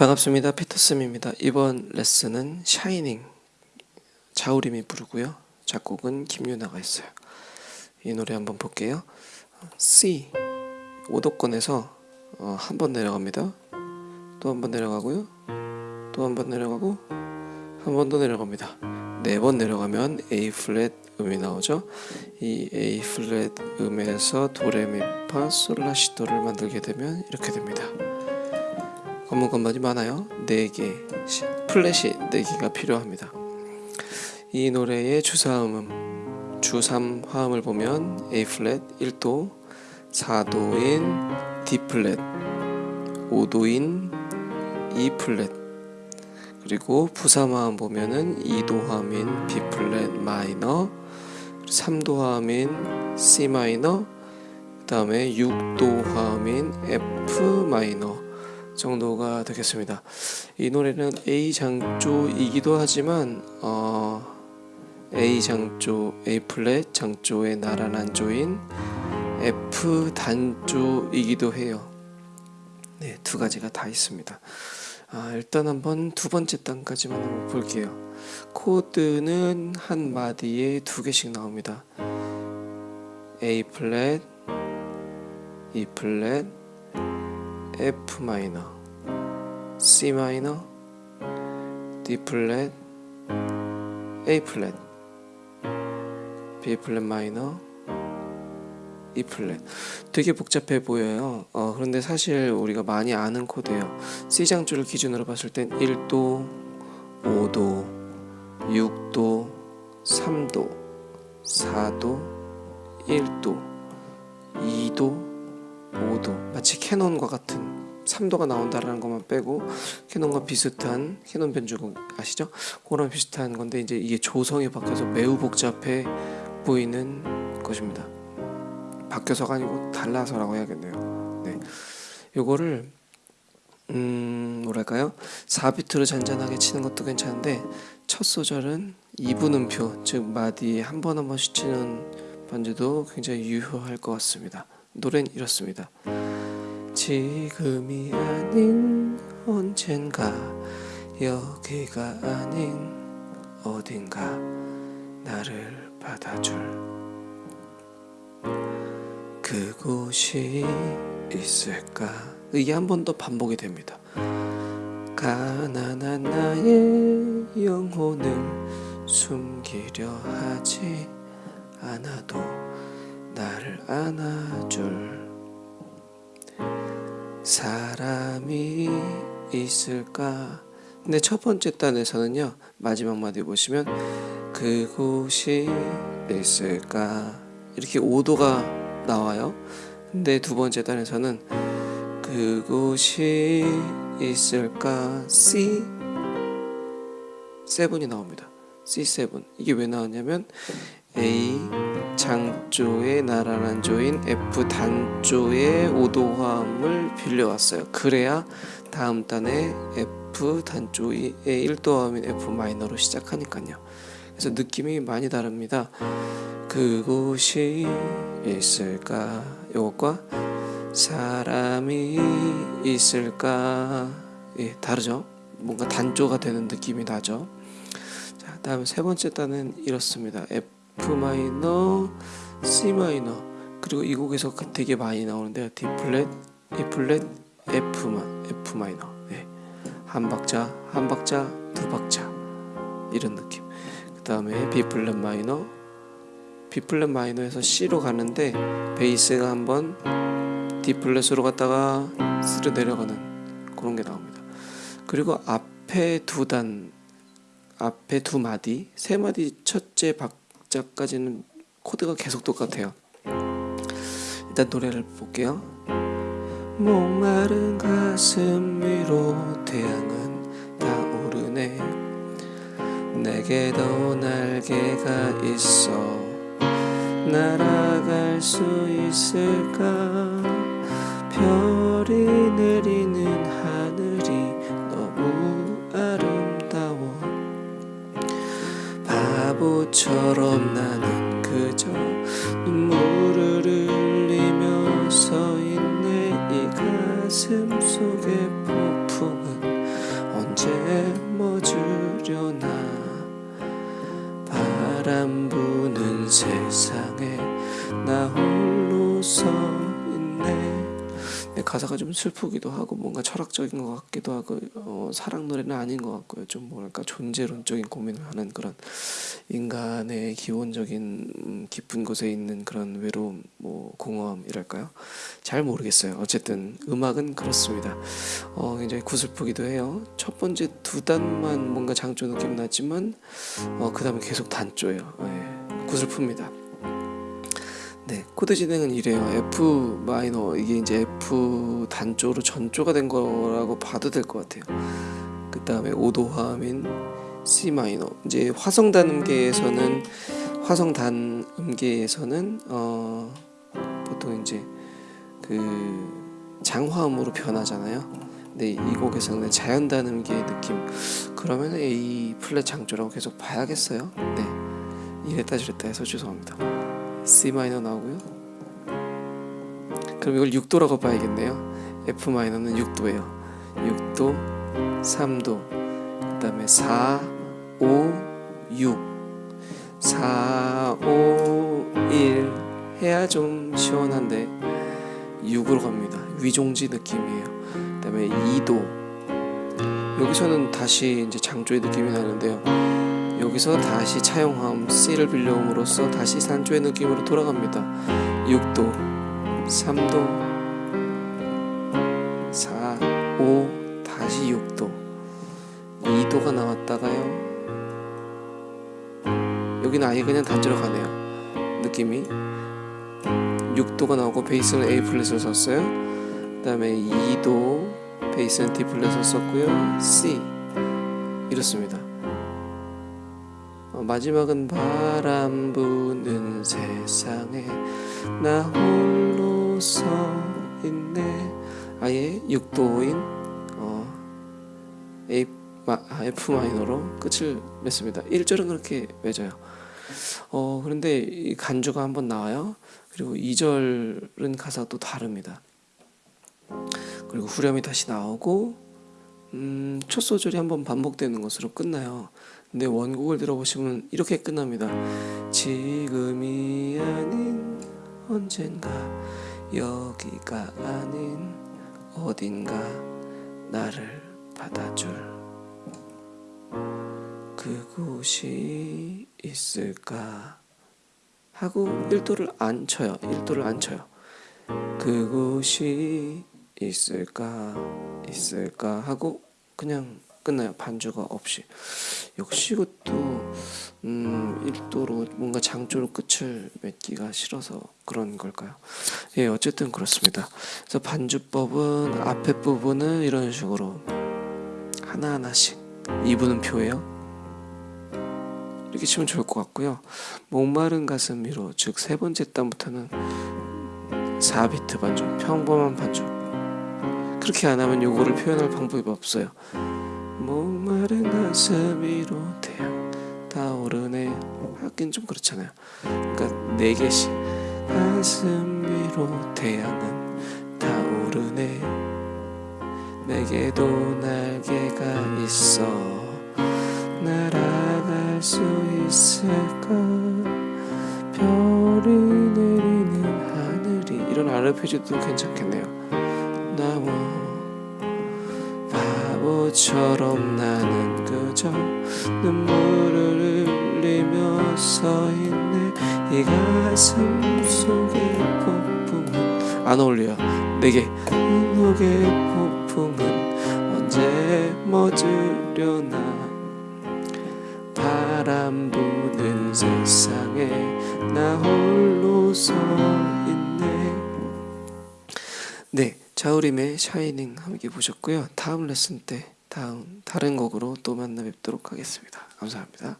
반갑습니다. 피터쌤입니다. 이번 레슨은 샤이닝 자우림이 부르고요. 작곡은 김윤아가 했어요. 이 노래 한번 볼게요. C 5도권에서 어, 한번 내려갑니다. 또 한 번 내려가고요. 또 한 번 내려가고 한 번 더 내려갑니다. 네 번 내려가면 A 플랫 음이 나오죠. 이 A 플랫 음에서 도레미파 솔라시도를 만들게 되면 이렇게 됩니다. 검은 건반이 많아요. 4개, 플랫이 4개가 필요합니다. 이 노래의 주삼화음, 주3 화음을 보면 A 플랫 1도, 4도인 D 플랫, 5도인 E 플랫, 그리고 부삼 화음 보면은 2도 화음인 B 플랫 마이너, 3도 화음인 C 마이너, 그 다음에 6도 화음인 F 마이너, 정도가 되겠습니다. 이 노래는 A 장조이기도 하지만 어, A 장조, A 플랫 장조의 나란한 조인 F 단조이기도 해요. 네, 두 가지가 다 있습니다. 아, 일단 한번 두 번째 단까지만 한번 볼게요. 코드는 한 마디에 두 개씩 나옵니다. A 플랫, E 플랫, F 마이너, C 마이너, D 플랫, A 플랫, B 플랫 마이너, E 플랫. 되게 복잡해 보여요. 어, 그런데 사실 우리가 많이 아는 코드예요. C 장조를 기준으로 봤을 땐 1도, 5도, 6도, 3도, 3도가 나온다라는 것만 빼고 캐논과 비슷한 캐논 변주곡 아시죠? 그런 비슷한 건데 이제 이게 조성이 바뀌어서 매우 복잡해 보이는 것입니다. 바뀌어서가 아니고 달라서라고 해야겠네요. 네. 요거를 음 뭐랄까요 4비트로 잔잔하게 치는 것도 괜찮은데 첫 소절은 2분 음표 즉 마디 한 번 한 번씩 치는 반주도 굉장히 유효할 것 같습니다. 노래는 이렇습니다. 지금이 아닌 언젠가 여기가 아닌 어딘가 나를 받아줄 그곳이 있을까 이게 한 번 더 반복이 됩니다. 가난한 나의 영혼을 숨기려 하지 않아도 나를 안아줄 사람이 있을까? 근데 첫 번째 단에서는요 마지막 마디 보시면 그곳이 있을까 이렇게 5도가 나와요. 근데 두 번째 단에서는 그곳이 있을까 C 7이 나옵니다. C7 이게 왜 나왔냐면 A 장조의 나란한 조인 F 단조의 5도 화음을 빌려왔어요. 그래야 다음 단에 F 단조의 1도 화음인 F 마이너로 시작하니까요. 그래서 느낌이 많이 다릅니다. 그곳이 있을까? 이것과 사람이 있을까? 예, 다르죠? 뭔가 단조가 되는 느낌이 나죠? 자, 다음 세 번째 단은 이렇습니다. F F 마이너, C 마이너 그리고 이 곡에서 되게 많이 나오는데요. D 플랫, E 플랫, F 마, F 마이너. 네. 한 박자, 한 박자, 두 박자 이런 느낌. 그 다음에 B 플랫 마이너, B 플랫 마이너에서 C로 가는데 베이스가 한번 D 플랫으로 갔다가 C로 내려가는 그런 게 나옵니다. 그리고 앞에 두 단, 앞에 두 마디, 세 마디 첫째 박 박자까지는 코드가 계속 똑같아요. 일단 노래를 볼게요. 목마른 가슴 위로 태양은 타오르네 내게도 날개가 있어 날아갈 수 있을까 별이 하늘 바보처럼 나는 그저 눈물을 흘리며 서 있네. 이 가슴 속의 폭풍은 언제 멎으려나? 바람 부는 세상에 나 홀로 서 있네 네, 가사가 좀 슬프기도 하고 뭔가 철학적인 것 같기도 하고 어, 사랑 노래는 아닌 것 같고요. 좀 뭐랄까 존재론적인 고민을 하는 그런 인간의 기본적인 음, 깊은 곳에 있는 그런 외로움 뭐 공허함이랄까요? 잘 모르겠어요. 어쨌든 음악은 그렇습니다. 어, 굉장히 구슬프기도 해요. 첫 번째 두 단만 뭔가 장조 느낌 나지만 어, 그 다음에 계속 단조예요. 예, 구슬픕니다 네, 코드 진행은 이래요. F 마이너 이게 이제 F 단조로 전조가 된 거라고 봐도 될 것 같아요. 그 다음에 오도화음인 C 마이너. 이제 화성 단음계에서는 화성 단음계에서는 어 보통 이제 그 장화음으로 변하잖아요. 근데 이 곡에서는 자연 단음계의 느낌. 그러면 A 플랫 장조라고 계속 봐야겠어요. 네, 이랬다 저랬다 해서 죄송합니다. C 마이너 나오고요. 그럼 이걸 6도라고 봐야겠네요. F 마이너는 6도예요. 6도, 3도, 그 다음에 4, 5, 6, 4, 5, 1 해야 좀 시원한데 6으로 갑니다. 위종지 느낌이에요. 그 다음에 2도 여기서는 다시 이제 장조의 느낌이 나는데요. 여기서 다시 차용함 C를 빌려옴으로써 다시 산조의 느낌으로 돌아갑니다. 6도, 3도, 4, 5, 다시 6도, 2도가 나왔다가요. 여기는 아예 그냥 단조로 가네요. 느낌이 6도가 나오고 베이스는 A 플랫을 썼어요. 그 다음에 2도 베이스는 D 플랫을 썼고요. C 이렇습니다. 어, 마지막은 바람 부는 세상에 나 홀로 서 있네. 아예 6도인 어, F 마이너로 끝을 맺습니다. 1절은 그렇게 맺어요. 어, 그런데 이 간주가 한번 나와요. 그리고 2절은 가사가 또 다릅니다. 그리고 후렴이 다시 나오고 음, 첫 소절이 한번 반복되는 것으로 끝나요 근데 원곡을 들어보시면 이렇게 끝납니다. 지금이 아닌 언젠가 여기가 아닌 어딘가 나를 받아줄 그곳이 있을까 하고 1도를 안 쳐요. 1도를 안 쳐요. 그곳이 있을까 있을까 하고 그냥 끝나요. 반주가 없이. 역시 이것도 음, 1도로 뭔가 장조로 끝을 맺기가 싫어서 그런 걸까요? 예, 어쨌든 그렇습니다. 그래서 반주법은 앞에 부분은 이런 식으로 하나하나씩 2분은 표예요. 이렇게 치면 좋을 것 같고요. 목마른 가슴 위로 즉 세 번째 단부터는 4비트 반주, 평범한 반주. 그렇게 안 하면 요거를 표현할 방법이 없어요. 목마른 가슴 위로 태양 타오르네. 하긴 좀 그렇잖아요. 그러니까 네 개씩. 가슴 위로 태양은 타오르네. 내게도 날개가 있어. 날아갈 수 있을까? 별이 내리는 하늘이. 이런 아르페지도 괜찮겠네요. 나와 바보처럼 나는 그저 눈물을 흘리며 서 있네. 이 가슴 속의 폭풍은 안 어울려요. 내게 눈속의 폭풍은 언제 멎으려나. 바람 부는 세상에 나 홀로 서 있네 네 자우림의 샤이닝 함께 보셨고요. 다음 레슨 때 다음 다른 곡으로 또 만나 뵙도록 하겠습니다. 감사합니다.